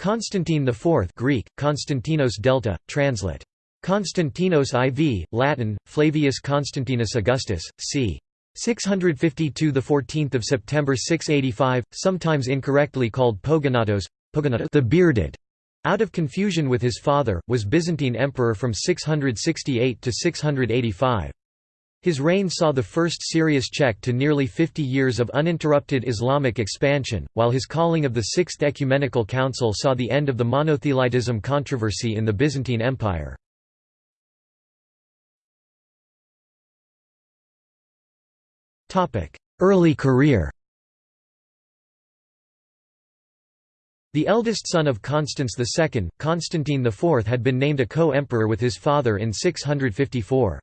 Constantine IV Greek, Konstantinos Delta, translate. Konstantinos IV, Latin, Flavius Constantinus Augustus, c. 652 the 14th of September 685 sometimes incorrectly called Pogonatos the bearded out of confusion with his father was Byzantine emperor from 668 to 685 his reign saw the first serious check to nearly 50 years of uninterrupted Islamic expansion, while his calling of the Sixth Ecumenical Council saw the end of the monothelitism controversy in the Byzantine Empire. Early career The eldest son of Constans II, Constantine IV had been named a co-emperor with his father in 654.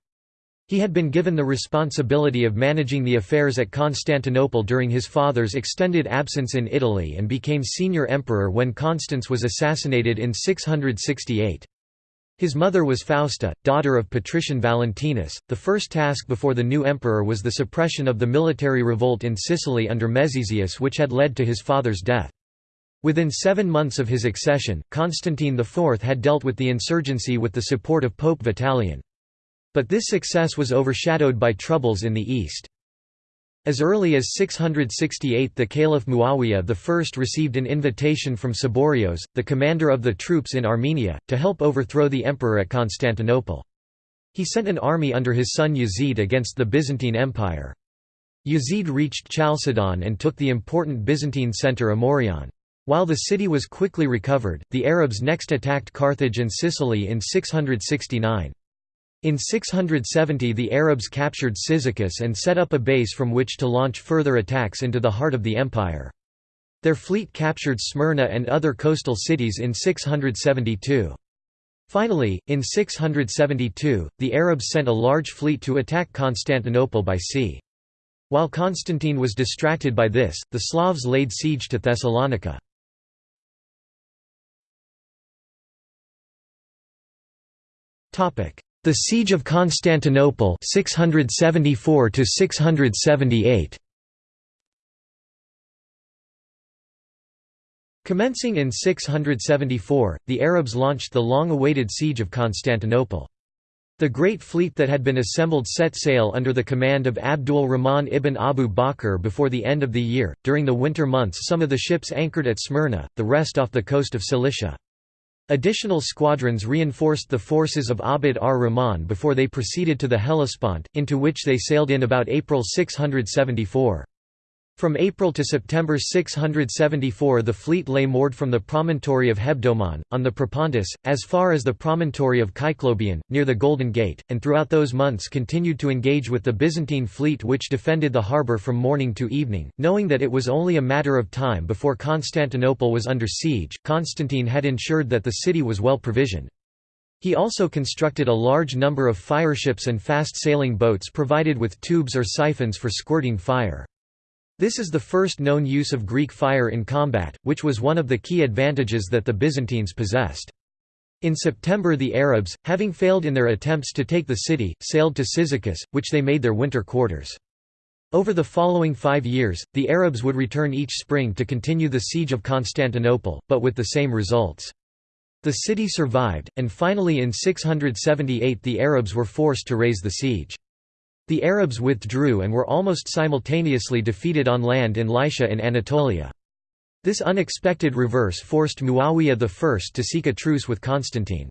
He had been given the responsibility of managing the affairs at Constantinople during his father's extended absence in Italy and became senior emperor when Constans was assassinated in 668. His mother was Fausta, daughter of patrician Valentinus. The first task before the new emperor was the suppression of the military revolt in Sicily under Mezisius which had led to his father's death. Within seven months of his accession, Constantine IV had dealt with the insurgency with the support of Pope Vitalian. But this success was overshadowed by troubles in the east. As early as 668 the Caliph Muawiyah I received an invitation from Saborios, the commander of the troops in Armenia, to help overthrow the emperor at Constantinople. He sent an army under his son Yazid against the Byzantine Empire. Yazid reached Chalcedon and took the important Byzantine centre Amorion. While the city was quickly recovered, the Arabs next attacked Carthage and Sicily in 669. In 670 the Arabs captured Cyzicus and set up a base from which to launch further attacks into the heart of the empire. Their fleet captured Smyrna and other coastal cities in 672. Finally, in 672, the Arabs sent a large fleet to attack Constantinople by sea. While Constantine was distracted by this, the Slavs laid siege to Thessalonica. Topic: the Siege of Constantinople 674 to 678 Commencing in 674, the Arabs launched the long-awaited siege of Constantinople. The great fleet that had been assembled set sail under the command of Abdul Rahman ibn Abu Bakr before the end of the year. During the winter months, some of the ships anchored at Smyrna, the rest off the coast of Cilicia. Additional squadrons reinforced the forces of Abd ar-Rahman before they proceeded to the Hellespont, into which they sailed in about April 674. From April to September 674 the fleet lay moored from the promontory of Hebdomon, on the Propontis, as far as the promontory of Kyclobion, near the Golden Gate, and throughout those months continued to engage with the Byzantine fleet which defended the harbour from morning to evening. Knowing that it was only a matter of time before Constantinople was under siege, Constantine had ensured that the city was well provisioned. He also constructed a large number of fireships and fast-sailing boats provided with tubes or siphons for squirting fire. This is the first known use of Greek fire in combat, which was one of the key advantages that the Byzantines possessed. In September the Arabs, having failed in their attempts to take the city, sailed to Cyzicus, which they made their winter quarters. Over the following five years, the Arabs would return each spring to continue the siege of Constantinople, but with the same results. The city survived, and finally in 678 the Arabs were forced to raise the siege. The Arabs withdrew and were almost simultaneously defeated on land in Lycia in Anatolia. This unexpected reverse forced Muawiyah I to seek a truce with Constantine.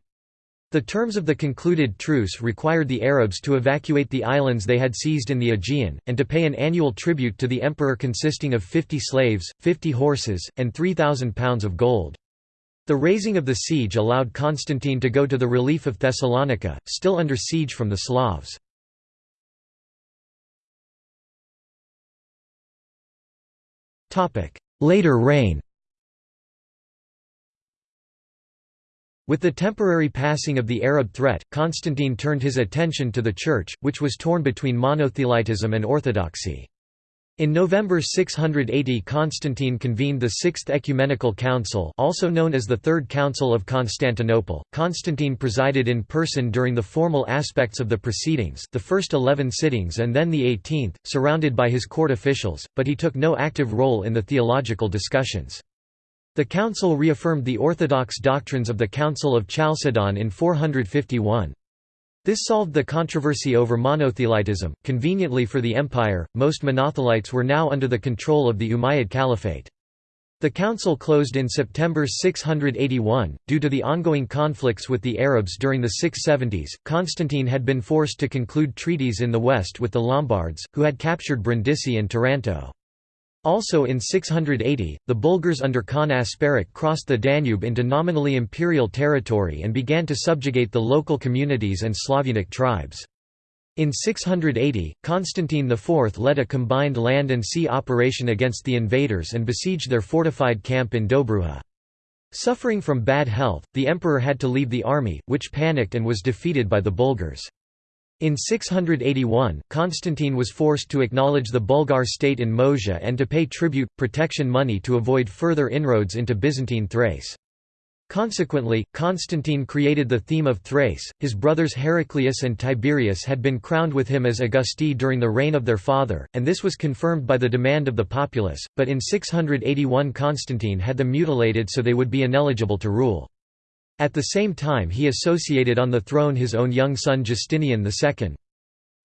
The terms of the concluded truce required the Arabs to evacuate the islands they had seized in the Aegean, and to pay an annual tribute to the emperor consisting of 50 slaves, 50 horses, and 3,000 pounds of gold. The raising of the siege allowed Constantine to go to the relief of Thessalonica, still under siege from the Slavs. Later reign With the temporary passing of the Arab threat, Constantine turned his attention to the Church, which was torn between monothelitism and orthodoxy. In November 680 Constantine convened the Sixth Ecumenical Council also known as the Third Council of Constantinople. Constantine presided in person during the formal aspects of the proceedings the first eleven sittings and then the eighteenth, surrounded by his court officials, but he took no active role in the theological discussions. The council reaffirmed the orthodox doctrines of the Council of Chalcedon in 451. This solved the controversy over monothelitism. Conveniently for the empire, most monothelites were now under the control of the Umayyad Caliphate. The council closed in September 681. Due to the ongoing conflicts with the Arabs during the 670s, Constantine had been forced to conclude treaties in the west with the Lombards, who had captured Brindisi and Taranto. Also in 680, the Bulgars under Khan Asparuch crossed the Danube into nominally imperial territory and began to subjugate the local communities and Slavonic tribes. In 680, Constantine IV led a combined land and sea operation against the invaders and besieged their fortified camp in Dobruja. Suffering from bad health, the emperor had to leave the army, which panicked and was defeated by the Bulgars. In 681, Constantine was forced to acknowledge the Bulgar state in Moesia and to pay tribute, protection money to avoid further inroads into Byzantine Thrace. Consequently, Constantine created the theme of Thrace. His brothers Heraclius and Tiberius had been crowned with him as Augusti during the reign of their father, and this was confirmed by the demand of the populace, but in 681 Constantine had them mutilated so they would be ineligible to rule. At the same time he associated on the throne his own young son Justinian II.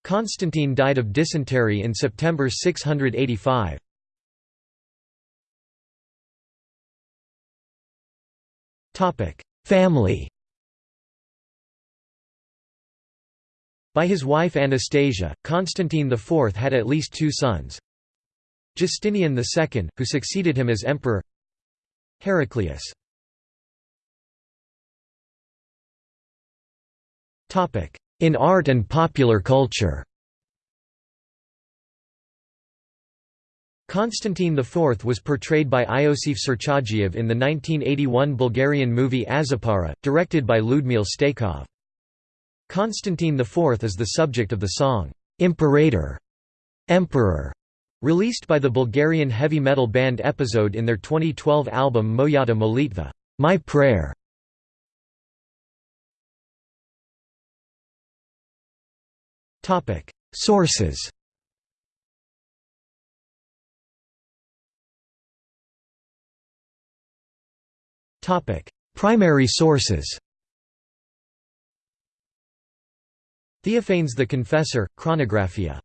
Constantine died of dysentery in September 685. Family By his wife Anastasia, Constantine IV had at least two sons. Justinian II, who succeeded him as emperor Heraclius In art and popular culture Constantine IV was portrayed by Iosif Surchagiev in the 1981 Bulgarian movie Aszparuh, directed by Ludmil Staikov. Constantine IV is the subject of the song, "'Imperator' Emperor", released by the Bulgarian heavy metal band Epizod in their 2012 album Moyata Molitva My Prayer". Sources Primary sources Theophanes the Confessor, Chronographia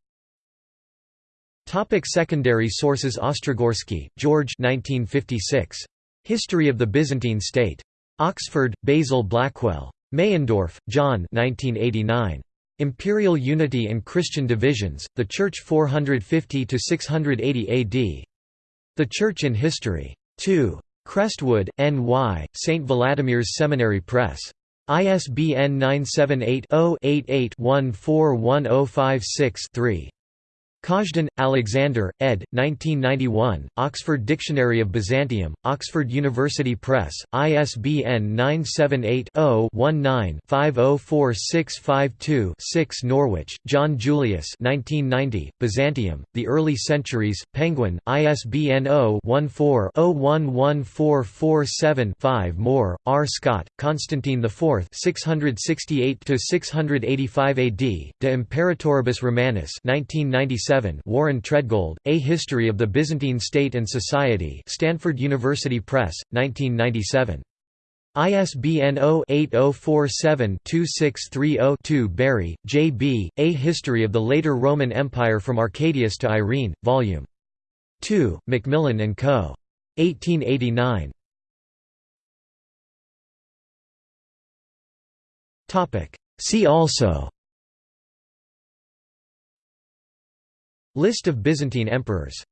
Topic secondary sources Ostrogorsky, George 1956. History of the Byzantine State. Oxford, Basil Blackwell. Meyendorff, John 1989. Imperial Unity and Christian Divisions, The Church 450–680 AD. The Church in History. 2. Crestwood, N.Y., St. Vladimir's Seminary Press. ISBN 978 0 88 141056 3. Kazhdan, Alexander, ed. 1991, Oxford Dictionary of Byzantium, Oxford University Press, ISBN 978-0-19-504652-6 Norwich, John Julius 1990, Byzantium, The Early Centuries, Penguin, ISBN 0-14-011447-5 Moore, R. Scott, Constantine IV 668–685 AD, De Imperatoribus Romanis 1997 Warren Treadgold, A History of the Byzantine State and Society Stanford University Press, 1997. ISBN 0-8047-2630-2 Bury, J. B., A History of the Later Roman Empire from Arcadius to Irene, Vol. 2, Macmillan & Co. 1889. See also List of Byzantine emperors